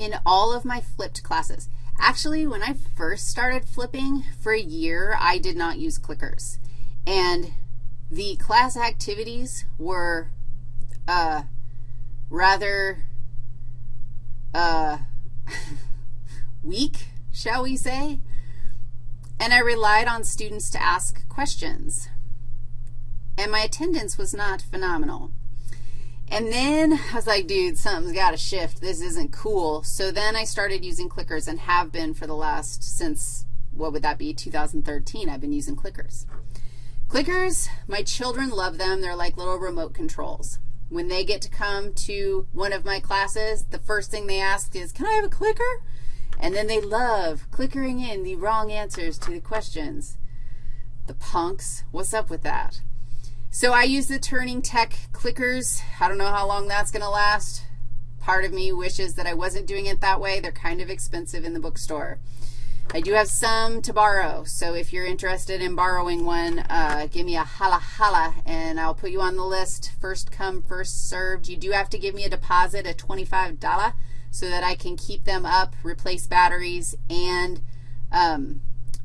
in all of my flipped classes. Actually, when I first started flipping for a year, I did not use clickers. And the class activities were uh, rather uh, weak, shall we say, and I relied on students to ask questions. And my attendance was not phenomenal. And then I was like, dude, something's got to shift. This isn't cool. So then I started using clickers and have been for the last, since, what would that be, 2013, I've been using clickers. Clickers, my children love them. They're like little remote controls. When they get to come to one of my classes, the first thing they ask is, can I have a clicker? And then they love clickering in the wrong answers to the questions. The punks, what's up with that? So I use the Turning Tech clickers. I don't know how long that's going to last. Part of me wishes that I wasn't doing it that way. They're kind of expensive in the bookstore. I do have some to borrow, so if you're interested in borrowing one, uh, give me a holla holla, and I'll put you on the list. First come, first served. You do have to give me a deposit of $25 so that I can keep them up, replace batteries, and um,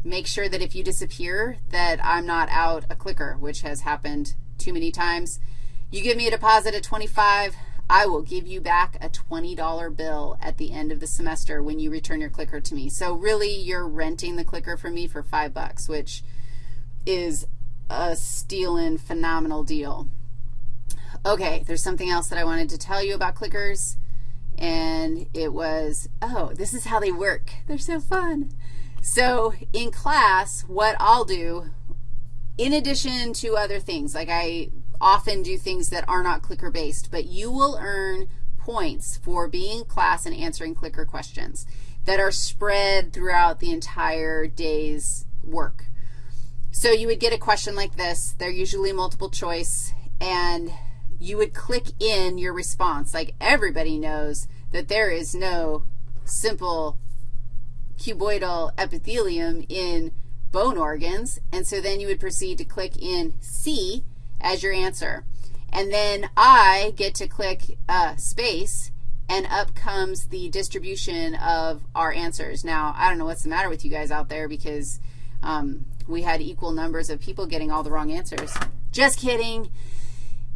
make sure that if you disappear that I'm not out a clicker, which has happened too many times. You give me a deposit of 25, I will give you back a $20 bill at the end of the semester when you return your clicker to me. So really, you're renting the clicker from me for 5 bucks, which is a stealing phenomenal deal. Okay, there's something else that I wanted to tell you about clickers, and it was, oh, this is how they work. They're so fun. So in class, what I'll do, in addition to other things, like I often do things that are not clicker-based, but you will earn points for being in class and answering clicker questions that are spread throughout the entire day's work. So you would get a question like this. They're usually multiple choice, and you would click in your response. Like everybody knows that there is no simple cuboidal epithelium in bone organs, and so then you would proceed to click in C as your answer. And then I get to click uh, space, and up comes the distribution of our answers. Now, I don't know what's the matter with you guys out there because um, we had equal numbers of people getting all the wrong answers. Just kidding.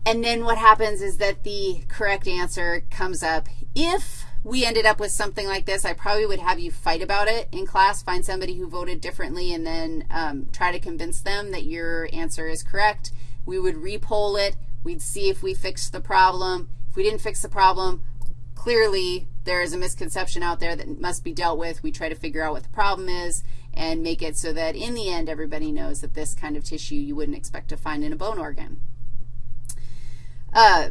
And then what happens is that the correct answer comes up if we ended up with something like this, I probably would have you fight about it in class, find somebody who voted differently, and then um, try to convince them that your answer is correct. We would repoll it. We'd see if we fixed the problem. If we didn't fix the problem, clearly there is a misconception out there that must be dealt with. We try to figure out what the problem is and make it so that in the end everybody knows that this kind of tissue you wouldn't expect to find in a bone organ. Uh,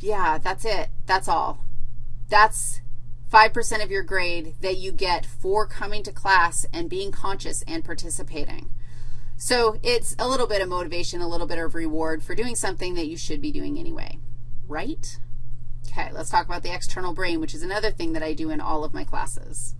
yeah, that's it. That's all. That's 5% of your grade that you get for coming to class and being conscious and participating. So it's a little bit of motivation, a little bit of reward for doing something that you should be doing anyway, right? Okay, let's talk about the external brain, which is another thing that I do in all of my classes.